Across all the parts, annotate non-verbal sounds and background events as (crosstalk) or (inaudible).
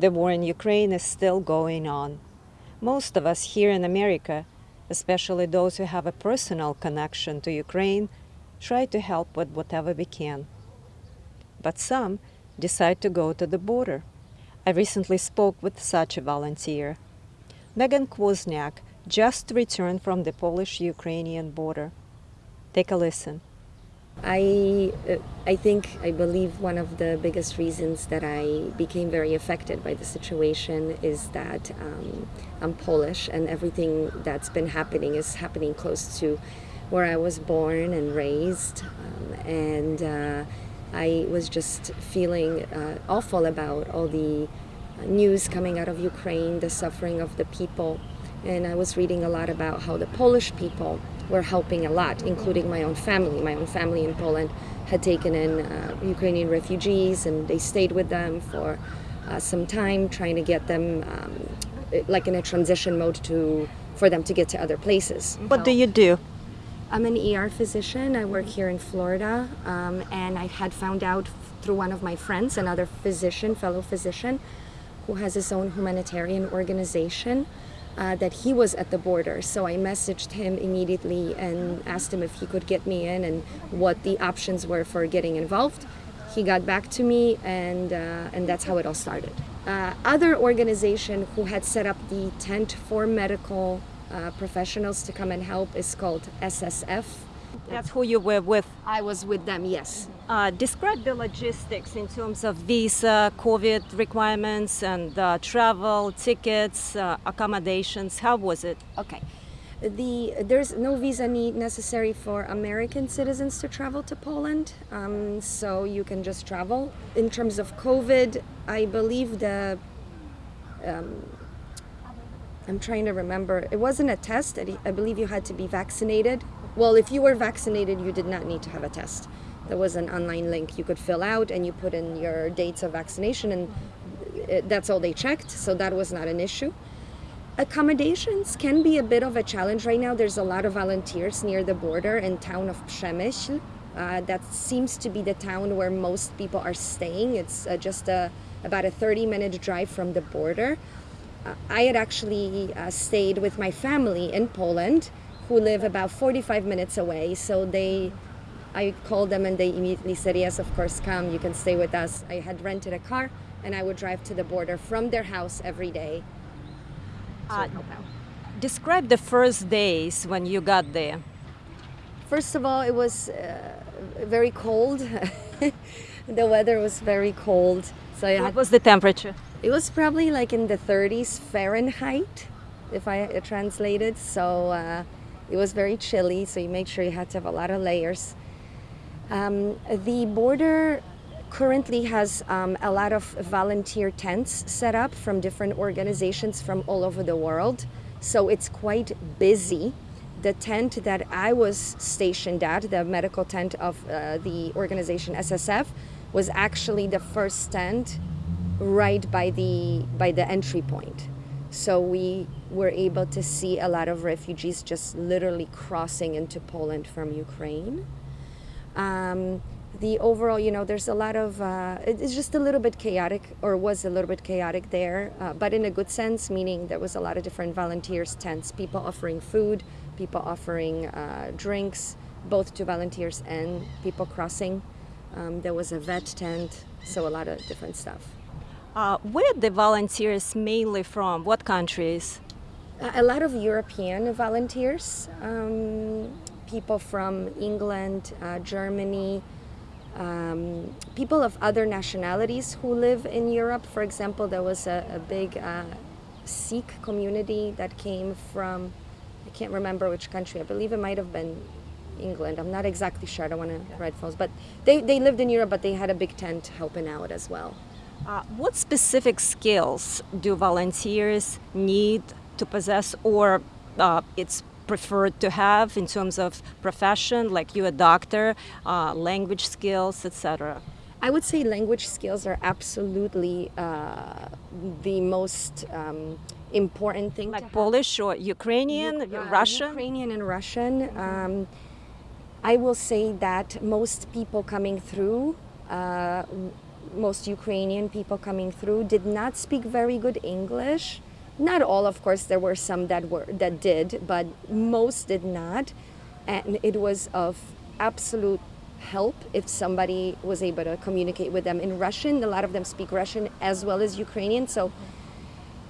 The war in Ukraine is still going on. Most of us here in America, especially those who have a personal connection to Ukraine, try to help with whatever we can. But some decide to go to the border. I recently spoke with such a volunteer. Megan Kwozniak just returned from the Polish-Ukrainian border. Take a listen. I, uh, I think, I believe one of the biggest reasons that I became very affected by the situation is that um, I'm Polish and everything that's been happening is happening close to where I was born and raised. Um, and uh, I was just feeling uh, awful about all the news coming out of Ukraine, the suffering of the people. And I was reading a lot about how the Polish people were helping a lot, including my own family. My own family in Poland had taken in uh, Ukrainian refugees and they stayed with them for uh, some time, trying to get them um, like in a transition mode to for them to get to other places. What do you do? I'm an ER physician. I work here in Florida, um, and I had found out through one of my friends, another physician, fellow physician, who has his own humanitarian organization, uh, that he was at the border. So I messaged him immediately and asked him if he could get me in and what the options were for getting involved. He got back to me and, uh, and that's how it all started. Uh, other organization who had set up the tent for medical uh, professionals to come and help is called SSF. That's who you were with. I was with them, yes. Uh, describe the logistics in terms of visa, COVID requirements, and uh, travel, tickets, uh, accommodations. How was it? Okay. The, there's no visa need necessary for American citizens to travel to Poland, um, so you can just travel. In terms of COVID, I believe the um, I'm trying to remember. It wasn't a test. I believe you had to be vaccinated. Well, if you were vaccinated, you did not need to have a test. There was an online link you could fill out and you put in your dates of vaccination and that's all they checked. So that was not an issue. Accommodations can be a bit of a challenge right now. There's a lot of volunteers near the border in town of Przemyśl. Uh, that seems to be the town where most people are staying. It's uh, just a, about a 30 minute drive from the border. Uh, I had actually uh, stayed with my family in Poland who live about 45 minutes away. So they, I called them and they immediately said, yes, of course, come, you can stay with us. I had rented a car and I would drive to the border from their house every day. Uh, describe the first days when you got there. First of all, it was uh, very cold. (laughs) the weather was very cold. So what had, was the temperature? It was probably like in the 30s Fahrenheit, if I translated. So uh, it was very chilly, so you make sure you had to have a lot of layers. Um, the border currently has um, a lot of volunteer tents set up from different organizations from all over the world. So it's quite busy. The tent that I was stationed at, the medical tent of uh, the organization SSF, was actually the first tent right by the by the entry point. So we were able to see a lot of refugees just literally crossing into Poland from Ukraine. Um, the overall, you know, there's a lot of, uh, it's just a little bit chaotic, or was a little bit chaotic there, uh, but in a good sense, meaning there was a lot of different volunteers tents, people offering food, people offering uh, drinks, both to volunteers and people crossing. Um, there was a vet tent, so a lot of different stuff. Uh, where the volunteers mainly from? What countries? A lot of European volunteers, um, people from England, uh, Germany, um, people of other nationalities who live in Europe. For example, there was a, a big uh, Sikh community that came from, I can't remember which country, I believe it might have been England. I'm not exactly sure, I don't want to write false, but they, they lived in Europe, but they had a big tent helping out as well. Uh, what specific skills do volunteers need to possess or uh, it's preferred to have in terms of profession, like you a doctor, uh, language skills, etc.? I would say language skills are absolutely uh, the most um, important thing. Like Polish or Ukrainian, U Russian? Ukrainian and Russian. Um, I will say that most people coming through uh, most Ukrainian people coming through did not speak very good English. Not all, of course, there were some that were that did, but most did not. And it was of absolute help if somebody was able to communicate with them in Russian. A lot of them speak Russian as well as Ukrainian. So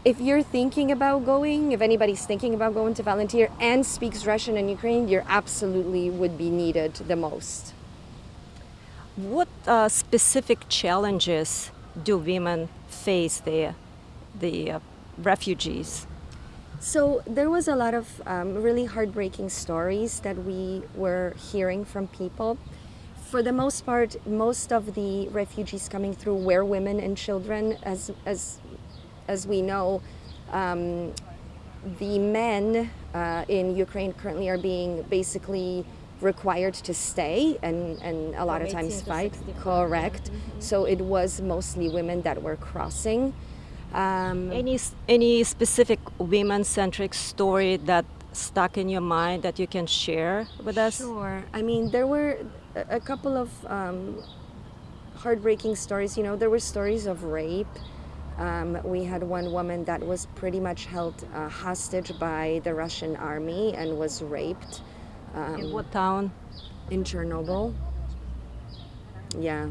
if you're thinking about going, if anybody's thinking about going to volunteer and speaks Russian and Ukrainian, you're absolutely would be needed the most. What uh, specific challenges do women face there, the uh, refugees? So there was a lot of um, really heartbreaking stories that we were hearing from people. For the most part, most of the refugees coming through were women and children, as as as we know. Um, the men uh, in Ukraine currently are being basically required to stay and, and a lot of times 18 to fight. 65. Correct. So it was mostly women that were crossing. Um, Any any specific women-centric story that stuck in your mind that you can share with us? Sure. I mean, there were a, a couple of um, heartbreaking stories. You know, there were stories of rape. Um, we had one woman that was pretty much held uh, hostage by the Russian army and was raped um, In what town? in Chernobyl. Yeah.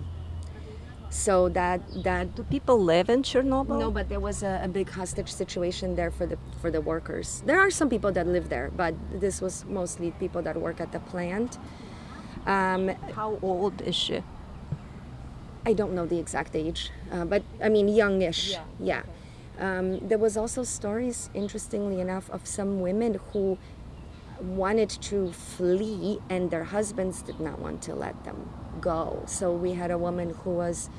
So that that Do people live in Chernobyl? no, but there was a, a big hostage situation there for the for the workers. There are some people that live there, but this was mostly people that work at the plant. Um, How old is she? I don't know the exact age, uh, but I mean youngish. Yeah, Yeah. Um, there was also stories, interestingly enough, of some women who wanted to flee and their husbands did not want to let them go. So we had a woman who was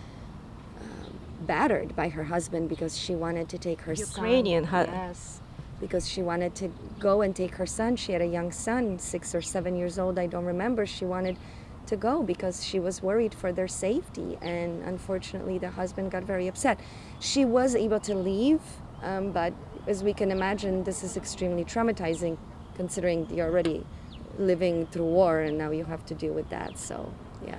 um, battered by her husband because she wanted to take her Ukrainian son. hu- Yes. Because she wanted to go and take her son. She had a young son, six or seven years old, I don't remember. She wanted to go because she was worried for their safety. And unfortunately, the husband got very upset. She was able to leave, um, but as we can imagine, this is extremely traumatizing considering you're already living through war and now you have to deal with that. So, yeah.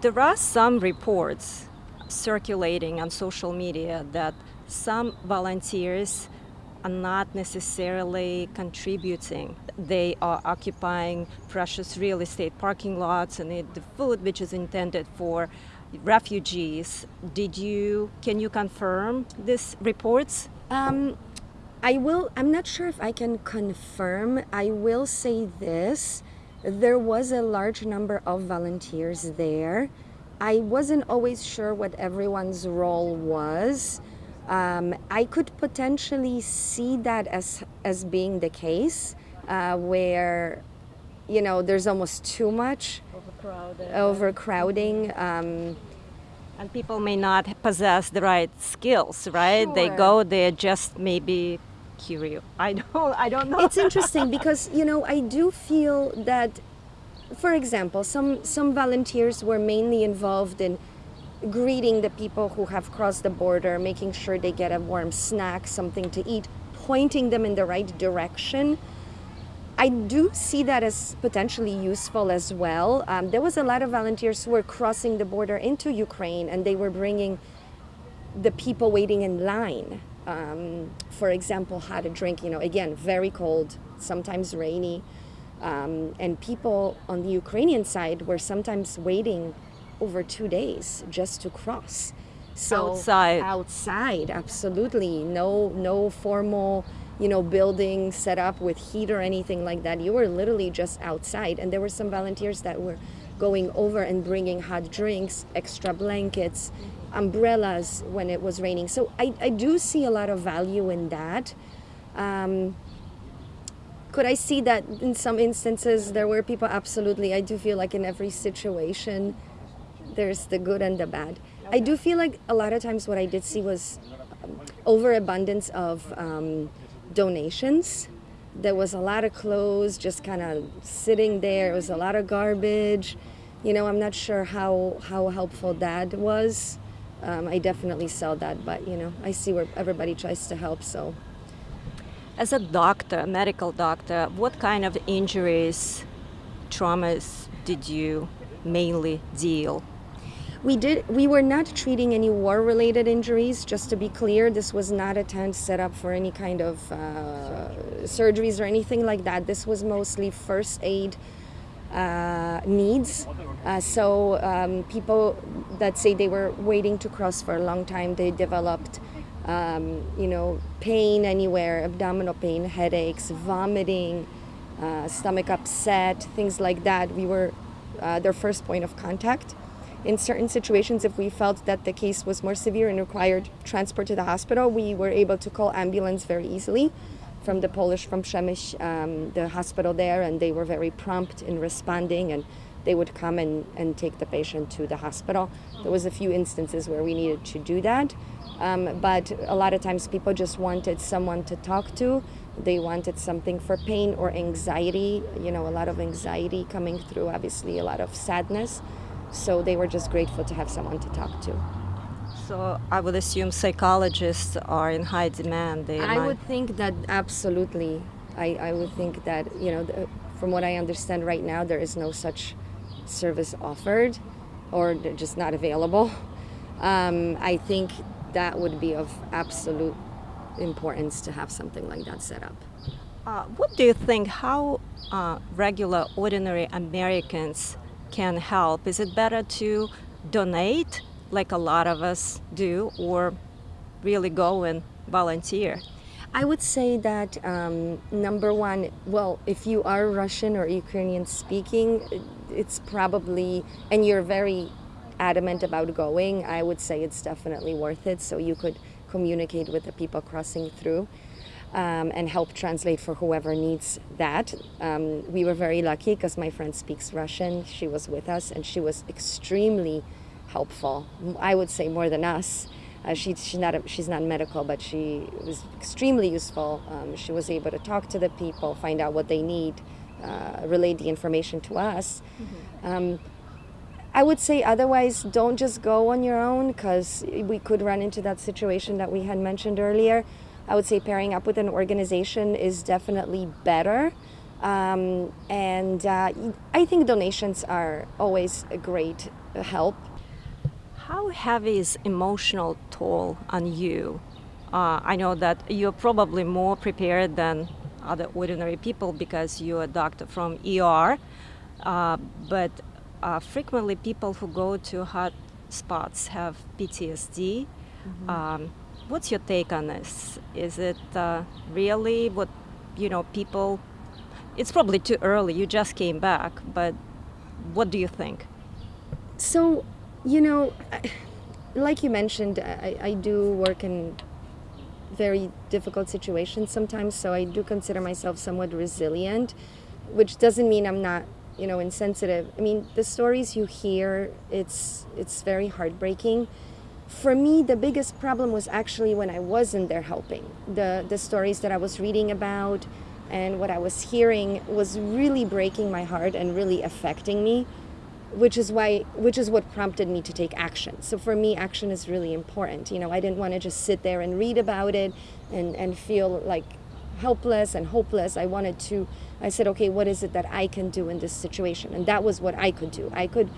There are some reports circulating on social media that some volunteers are not necessarily contributing. They are occupying precious real estate parking lots and the food which is intended for refugees. Did you can you confirm these reports? Um, I will, I'm not sure if I can confirm. I will say this there was a large number of volunteers there. I wasn't always sure what everyone's role was. Um, I could potentially see that as, as being the case, uh, where, you know, there's almost too much Overcrowded. overcrowding. Um, And people may not possess the right skills, right? They Sure. go there just maybe curious. I don't I don't know. it's interesting because you know I do feel that, for example, some some volunteers were mainly involved in greeting the people who have crossed the border, making sure they get a warm snack, something to eat, pointing them in the right direction. I do see that as potentially useful as well. Um, there was a lot of volunteers who were crossing the border into Ukraine and they were bringing the people waiting in line. Um, for example, had a drink, you know, again, very cold, sometimes rainy. Um, and people on the Ukrainian side were sometimes waiting over two days just to cross. So Outside. outside, absolutely. No, no formal, you know, building set up with heat or anything like that. You were literally just outside. And there were some volunteers that were going over and bringing hot drinks, extra blankets, umbrellas when it was raining. So I, I do see a lot of value in that. Um, could I see that in some instances there were people? Absolutely. I do feel like in every situation there's the good and the bad. I do feel like a lot of times what I did see was um, overabundance of um, donations. There was a lot of clothes just kind of sitting there. It was a lot of garbage. You know, I'm not sure how, how helpful that was. Um, I definitely saw that, but you know, I see where everybody tries to help, so As a doctor, a medical doctor, what kind of injuries, traumas did you mainly deal? We did. We were not treating any war-related injuries. Just to be clear, this was not a tent set up for any kind of uh, surgeries or anything like that. This was mostly first aid needs. Uh, so um, people that say they were waiting to cross for a long time, they developed, um, you know, pain anywhere, abdominal pain, headaches, vomiting, uh, stomach upset, things like that. We were uh, their first point of contact. In certain situations, if we felt that the case was more severe and required transport to the hospital, we were able to call ambulance very easily from the Polish, from Przemyśl, um, the hospital there, and they were very prompt in responding and they would come and, and take the patient to the hospital. There was a few instances where we needed to do that, um, but a lot of times people just wanted someone to talk to. They wanted something for pain or anxiety, you know, a lot of anxiety coming through, obviously a lot of sadness. So they were just grateful to have someone to talk to. So I would assume psychologists are in high demand. They I might- would think that absolutely. I, I would think that, you know, the, from what I understand right now, there is no such service offered or just not available. (laughs) Um, I think that would be of absolute importance to have something like that set up. Uh, what do you think? How uh, regular, ordinary Americans can help? Is it better to donate, like a lot of us do, or really go and volunteer? I would say that um, number one, well, if you are Russian or Ukrainian speaking, it's probably, and you're very adamant about going, I would say it's definitely worth it. So you could communicate with the people crossing through. Um, and help translate for whoever needs that. Um, we were very lucky because my friend speaks Russian. She was with us and she was extremely helpful. I would say more than us. Uh, she, she's not a, she's not medical, but she was extremely useful. Um, she was able to talk to the people, find out what they need, uh, relay the information to us. Um, I would say otherwise, don't just go on your own because we could run into that situation that we had mentioned earlier. I would say pairing up with an organization is definitely better. Um, and uh, I think donations are always a great help. How heavy is emotional toll on you? Uh, I know that you're probably more prepared than other ordinary people because you're a doctor from ER, uh, but uh, frequently people who go to hot spots have PTSD. Um, what's your take on this? Is it uh, really what you know people? It's probably too early. You just came back, but what do you think? So, you know, I- like you mentioned, I, I do work in very difficult situations sometimes, so I do consider myself somewhat resilient, which doesn't mean I'm not, you know, insensitive. I mean, the stories you hear, it's it's very heartbreaking. For me, the biggest problem was actually when I wasn't there helping. The the stories that I was reading about and what I was hearing was really breaking my heart and really affecting me which is why which is what prompted me to take action. So for me action is really important. You know i didn't want to just sit there and read about it and and feel like helpless and hopeless. I wanted to i said okay what is it that i can do in this situation? And that was what i could do. I could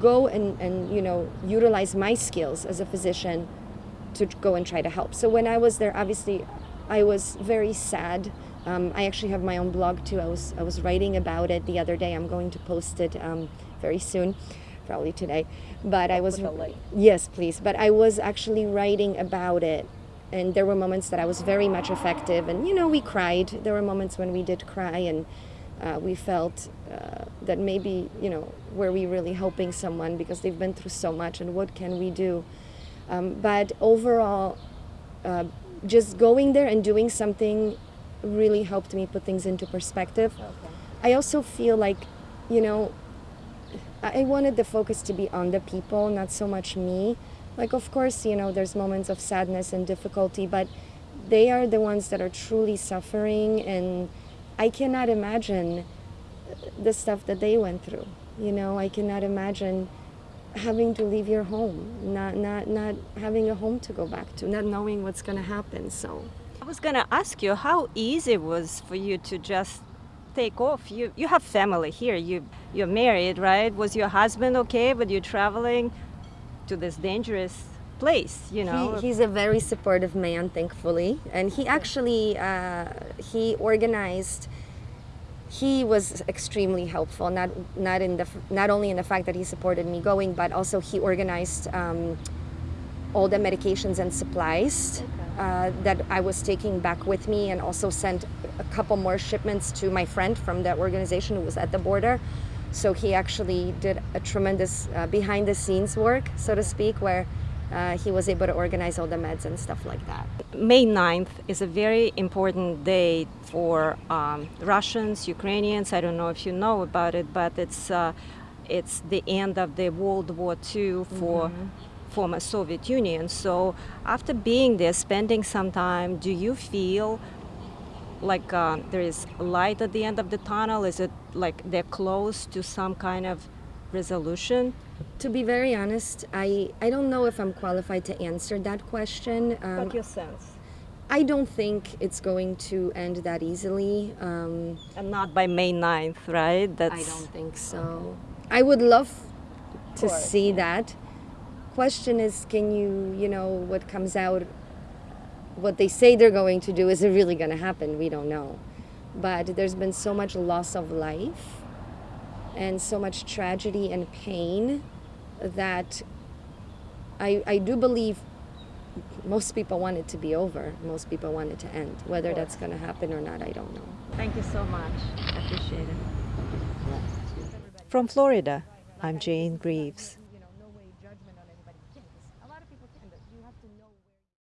go and and you know utilize my skills as a physician to go and try to help. So when i was there obviously i was very sad. Um, I actually have my own blog too. I was I was writing about it the other day. I'm going to post it um, very soon, probably today. But I was yes, please. But I was actually writing about it, and there were moments that I was very much effective. And you know, we cried. There were moments when we did cry, and uh, we felt uh, that maybe you know were we really helping someone because they've been through so much, and what can we do? Um, but overall, uh, just going there and doing something really helped me put things into perspective. I also feel like, you know, I wanted the focus to be on the people, not so much me. Like, of course, you know, there's moments of sadness and difficulty, but they are the ones that are truly suffering, and I cannot imagine the stuff that they went through. You know, I cannot imagine having to leave your home, not not not having a home to go back to, not knowing what's going to happen. So, I was gonna ask you how easy it was for you to just take off. You you have family here. You you're married, right? Was your husband okay with you're traveling? to this dangerous place, you know. He, he's a very supportive man, thankfully, and he actually uh, he organized. He was extremely helpful. Not not in the not only in the fact that he supported me going, but also he organized um, all the medications and supplies uh, that I was taking back with me, and also sent a couple more shipments to my friend from that organization who was at the border. So he actually did a tremendous uh, behind the scenes work, so to speak, where uh, he was able to organize all the meds and stuff like that. May 9th is a very important day for um, Russians, Ukrainians. I don't know if you know about it, but it's uh, it's the end of the World War II for former Soviet Union. So after being there, spending some time, do you feel like uh, there is light at the end of the tunnel? Is it like they're close to some kind of resolution? To be very honest, I, I don't know if I'm qualified to answer that question. Um, your sense? I don't think it's going to end that easily. Um, And not by May 9th, right? That's I don't think so. I would love to course, see that. Question is, can you, you know, what comes out, what they say they're going to do, is it really going to happen? We don't know. But there's been so much loss of life and so much tragedy and pain that I, I do believe most people want it to be over. Most people want it to end. Whether that's going to happen or not, I don't know. Thank you so much. I appreciate it. From Florida, I'm Jane Greaves.